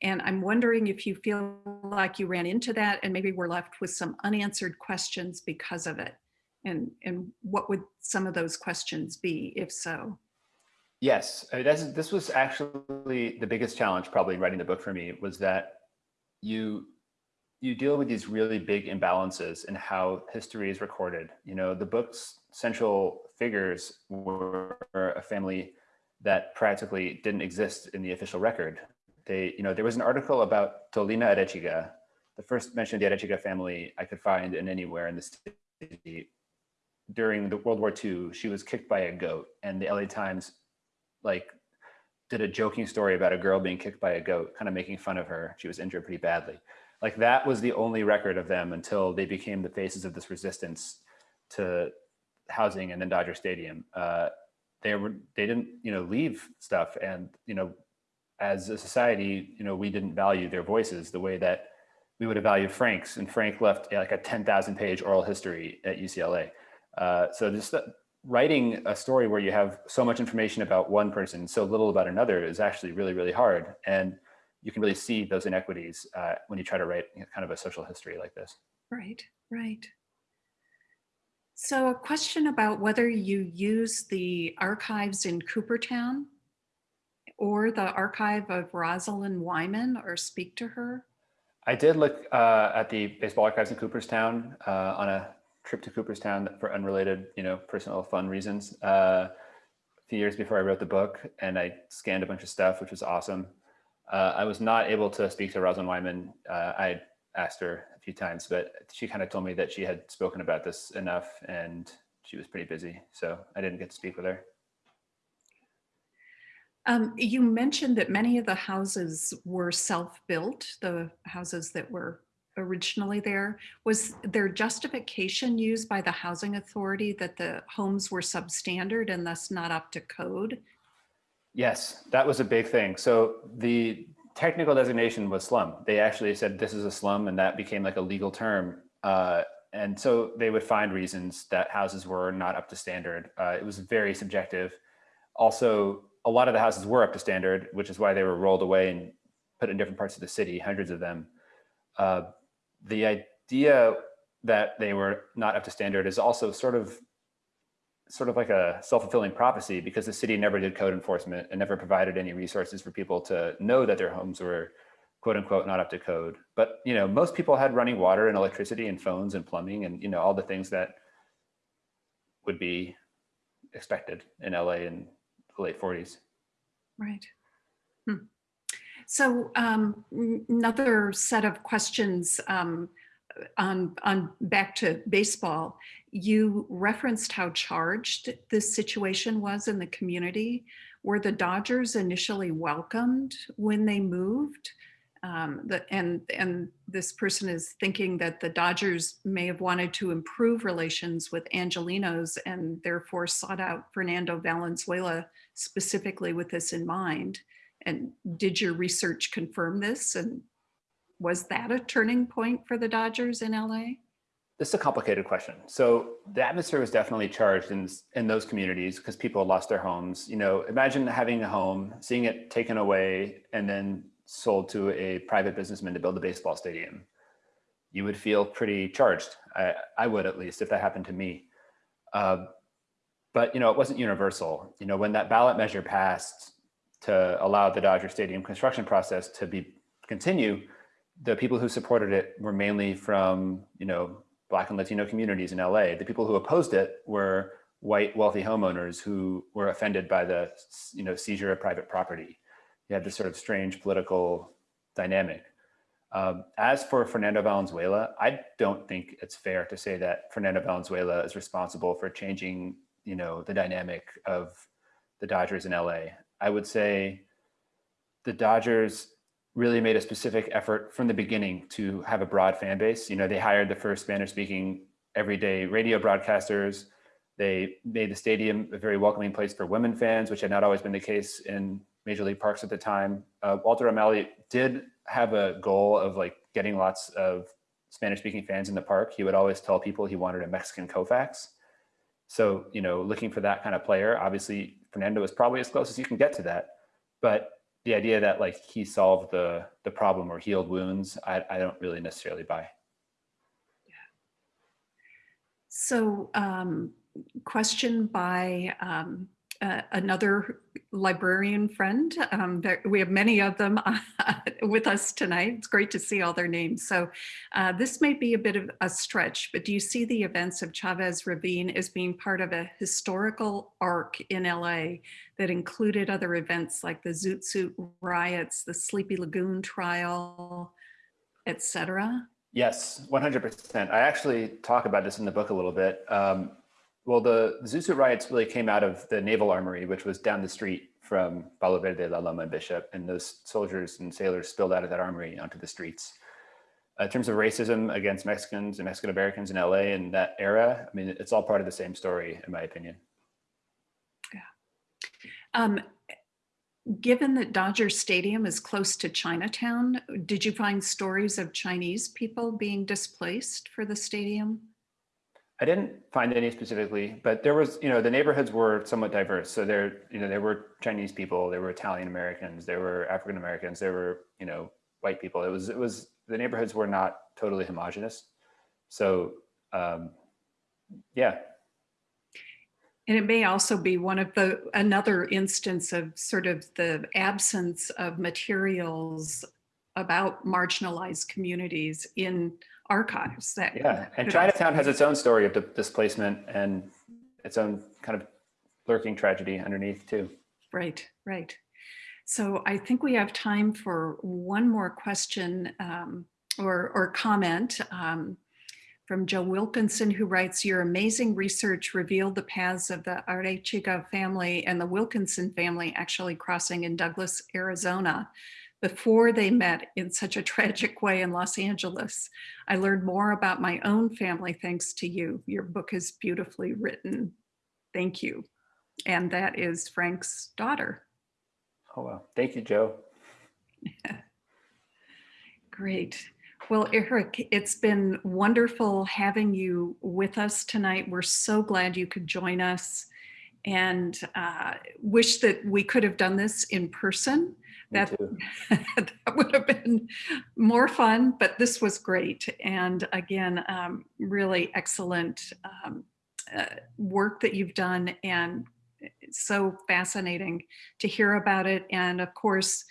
And I'm wondering if you feel like you ran into that and maybe we're left with some unanswered questions because of it. And, and what would some of those questions be, if so? Yes, uh, mean, this was actually the biggest challenge probably in writing the book for me was that you you deal with these really big imbalances in how history is recorded. You know, the book's central figures were a family that practically didn't exist in the official record. They, you know, there was an article about Tolina Arechiga, the first mention of the Arechiga family I could find in anywhere in the city. During the World War II, she was kicked by a goat and the LA Times like did a joking story about a girl being kicked by a goat, kind of making fun of her. She was injured pretty badly. Like that was the only record of them until they became the faces of this resistance to housing and then Dodger Stadium. Uh, they were they didn't you know leave stuff, and you know as a society you know we didn't value their voices the way that we would have valued Frank's, and Frank left like a ten thousand page oral history at UCLA. Uh, so just writing a story where you have so much information about one person, so little about another is actually really, really hard. And you can really see those inequities uh, when you try to write you know, kind of a social history like this. Right, right. So a question about whether you use the archives in Cooperstown or the archive of Rosalind Wyman or speak to her? I did look uh, at the baseball archives in Cooperstown uh, on a trip to Cooperstown for unrelated, you know, personal fun reasons. Uh, a few years before I wrote the book, and I scanned a bunch of stuff, which was awesome. Uh, I was not able to speak to Rosalind Wyman. Uh, I asked her a few times, but she kind of told me that she had spoken about this enough, and she was pretty busy, so I didn't get to speak with her. Um, you mentioned that many of the houses were self-built, the houses that were originally there. Was there justification used by the housing authority that the homes were substandard and thus not up to code? Yes, that was a big thing. So the technical designation was slum. They actually said this is a slum and that became like a legal term. Uh, and so they would find reasons that houses were not up to standard. Uh, it was very subjective. Also, a lot of the houses were up to standard, which is why they were rolled away and put in different parts of the city, hundreds of them. Uh, the idea that they were not up to standard is also sort of sort of like a self-fulfilling prophecy because the city never did code enforcement and never provided any resources for people to know that their homes were quote unquote not up to code. But you know, most people had running water and electricity and phones and plumbing and you know all the things that would be expected in LA in the late 40s. Right. Hmm. So um, another set of questions um, on, on back to baseball. You referenced how charged this situation was in the community. Were the Dodgers initially welcomed when they moved? Um, the, and, and this person is thinking that the Dodgers may have wanted to improve relations with Angelenos and therefore sought out Fernando Valenzuela specifically with this in mind. And did your research confirm this? And was that a turning point for the Dodgers in LA? This is a complicated question. So the atmosphere was definitely charged in, in those communities because people lost their homes. You know, imagine having a home, seeing it taken away and then sold to a private businessman to build a baseball stadium, you would feel pretty charged. I, I would at least if that happened to me. Uh, but you know, it wasn't universal. You know, when that ballot measure passed to allow the Dodger Stadium construction process to be continue, the people who supported it were mainly from you know Black and Latino communities in LA. The people who opposed it were white wealthy homeowners who were offended by the you know seizure of private property you had this sort of strange political dynamic. Um, as for Fernando Valenzuela, I don't think it's fair to say that Fernando Valenzuela is responsible for changing, you know, the dynamic of the Dodgers in LA. I would say the Dodgers really made a specific effort from the beginning to have a broad fan base. You know, they hired the first Spanish speaking everyday radio broadcasters. They made the stadium a very welcoming place for women fans, which had not always been the case in Major League Parks at the time. Uh, Walter O'Malley did have a goal of like getting lots of Spanish speaking fans in the park. He would always tell people he wanted a Mexican Koufax. So, you know, looking for that kind of player, obviously Fernando is probably as close as you can get to that. But the idea that like he solved the the problem or healed wounds, I, I don't really necessarily buy. Yeah. So um, question by um, uh, another librarian friend. Um, there, we have many of them with us tonight. It's great to see all their names. So uh, this may be a bit of a stretch, but do you see the events of Chavez Ravine as being part of a historical arc in LA that included other events like the Zoot Suit riots, the Sleepy Lagoon trial, etc.? Yes, 100%. I actually talk about this in the book a little bit. Um, well, the, Suit riots really came out of the Naval Armory, which was down the street from Palo Verde, La Loma, and Bishop. And those soldiers and sailors spilled out of that armory onto the streets. Uh, in terms of racism against Mexicans and Mexican Americans in LA in that era, I mean, it's all part of the same story, in my opinion. Yeah. Um, given that Dodger Stadium is close to Chinatown, did you find stories of Chinese people being displaced for the stadium? I didn't find any specifically, but there was, you know, the neighborhoods were somewhat diverse. So there, you know, there were Chinese people, there were Italian Americans, there were African Americans, there were, you know, white people. It was, it was, the neighborhoods were not totally homogenous. So, um, yeah. And it may also be one of the, another instance of sort of the absence of materials about marginalized communities in archives that yeah and chinatown has its own story of displacement and its own kind of lurking tragedy underneath too. Right right. So i think we have time for one more question um, or or comment um, from Joe Wilkinson, who writes, Your amazing research revealed the paths of the Arechiga family and the Wilkinson family actually crossing in Douglas, Arizona before they met in such a tragic way in Los Angeles. I learned more about my own family thanks to you. Your book is beautifully written. Thank you. And that is Frank's daughter. oh well thank you joe Great. Well, Eric, it's been wonderful having you with us tonight. We're so glad you could join us and uh, wish that we could have done this in person. That, that would have been more fun, but this was great. And again, um, really excellent um, uh, work that you've done and so fascinating to hear about it. And of course,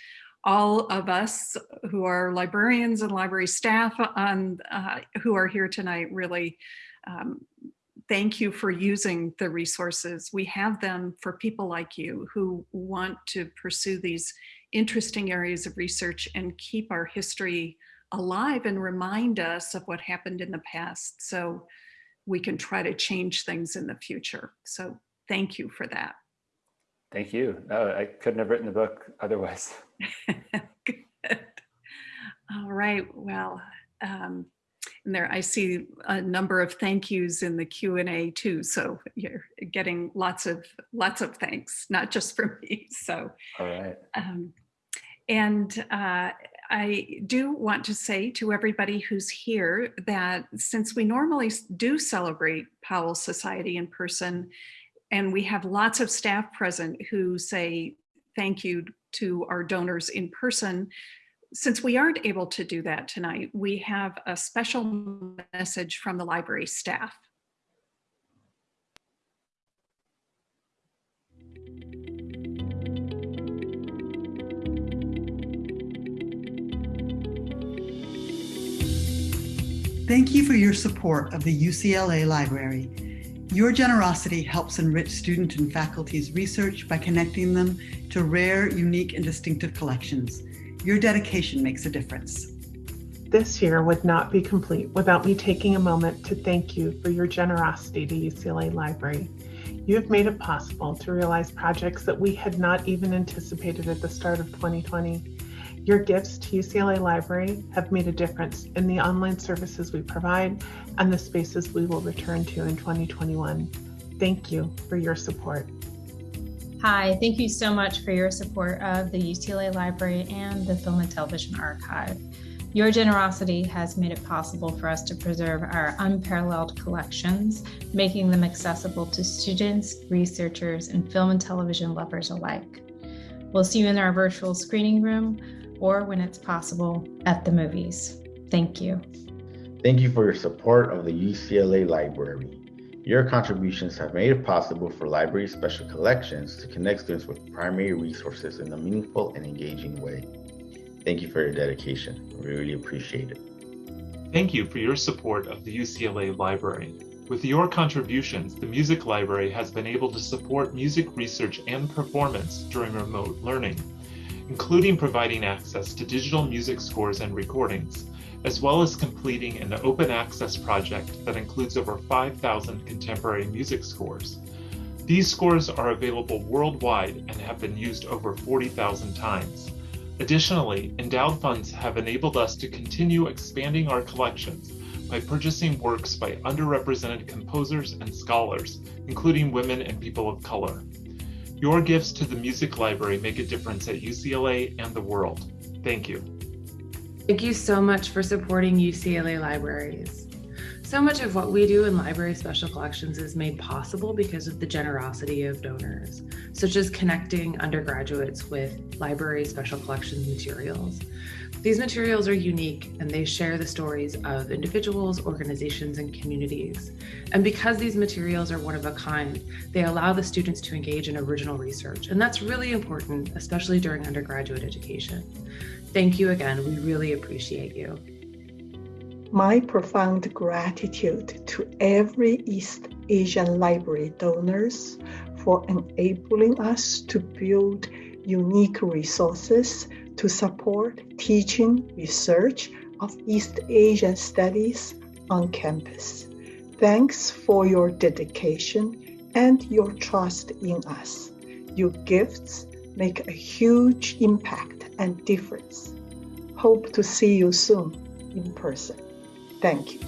all of us who are librarians and library staff on, uh, who are here tonight really um, thank you for using the resources. We have them for people like you who want to pursue these interesting areas of research and keep our history alive and remind us of what happened in the past so we can try to change things in the future. So thank you for that. thank you no i couldn't have written the book otherwise Good. All right, well, um, and there I see a number of thank yous in the Q and A too. So you're getting lots of lots of thanks, not just from me. So all right um, and uh, I do want to say to everybody who's here that since we normally do celebrate Powell Society in person, and we have lots of staff present who say thank you to our donors in person, since we aren't able to do that tonight, we have a special message from the library staff. Thank you for your support of the UCLA Library. Your generosity helps enrich student and faculty's research by connecting them to rare, unique, and distinctive collections. Your dedication makes a difference. This year would not be complete without me taking a moment to thank you for your generosity to UCLA Library. You have made it possible to realize projects that we had not even anticipated at the start of 2020. Your gifts to UCLA Library have made a difference in the online services we provide and the spaces we will return to in 2021. Thank you for your support. Hi, thank you so much for your support of the UCLA Library and the Film and Television Archive. Your generosity has made it possible for us to preserve our unparalleled collections, making them accessible to students, researchers, and film and television lovers alike. We'll see you in our virtual screening room or when it's possible at the movies. Thank you. Thank you for your support of the UCLA Library. Your contributions have made it possible for library special collections to connect students with primary resources in a meaningful and engaging way. Thank you for your dedication. We really appreciate it. Thank you for your support of the UCLA Library. With your contributions, the Music Library has been able to support music research and performance during remote learning, including providing access to digital music scores and recordings, as well as completing an open access project that includes over 5,000 contemporary music scores. These scores are available worldwide and have been used over 40,000 times. Additionally, endowed funds have enabled us to continue expanding our collections by purchasing works by underrepresented composers and scholars, including women and people of color. Your gifts to the Music Library make a difference at UCLA and the world. Thank you. Thank you so much for supporting UCLA libraries. So much of what we do in Library Special Collections is made possible because of the generosity of donors, such as connecting undergraduates with Library Special Collections materials. These materials are unique and they share the stories of individuals, organizations, and communities. And because these materials are one of a kind, they allow the students to engage in original research. And that's really important, especially during undergraduate education. Thank you again. We really appreciate you. My profound gratitude to every East Asian Library donors for enabling us to build unique resources to support teaching research of East Asian studies on campus. Thanks for your dedication and your trust in us. Your gifts make a huge impact and difference. Hope to see you soon in person. Thank you.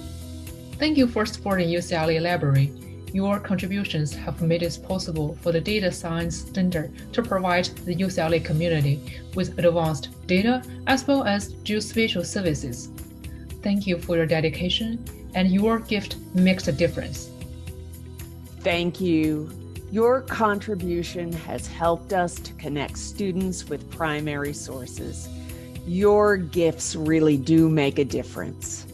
Thank you for supporting UCLA Library. Your contributions have made it possible for the Data Science Center to provide the UCLA community with advanced data as well as geospatial services. Thank you for your dedication, and your gift makes a difference. Thank you. Your contribution has helped us to connect students with primary sources. Your gifts really do make a difference.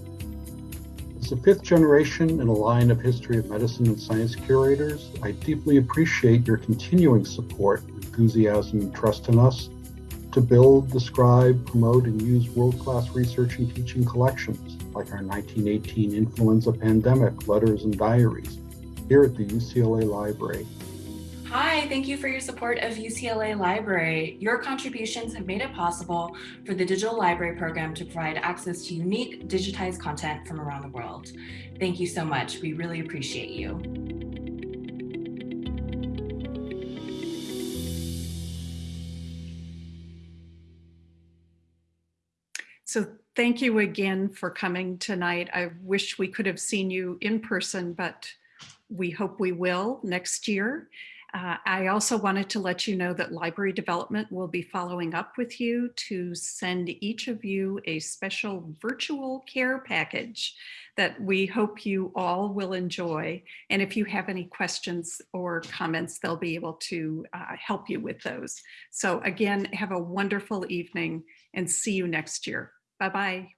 As the fifth generation in a line of history of medicine and science curators, I deeply appreciate your continuing support, enthusiasm, and trust in us to build, describe, promote, and use world-class research and teaching collections like our 1918 influenza pandemic letters and diaries here at the UCLA Library. Hi, thank you for your support of UCLA Library. Your contributions have made it possible for the Digital Library Program to provide access to unique digitized content from around the world. Thank you so much. We really appreciate you. So thank you again for coming tonight. I wish we could have seen you in person, but we hope we will next year. Uh, I also wanted to let you know that library development will be following up with you to send each of you a special virtual care package that we hope you all will enjoy. And if you have any questions or comments, they'll be able to uh, help you with those. So again, have a wonderful evening and see you next year. Bye-bye.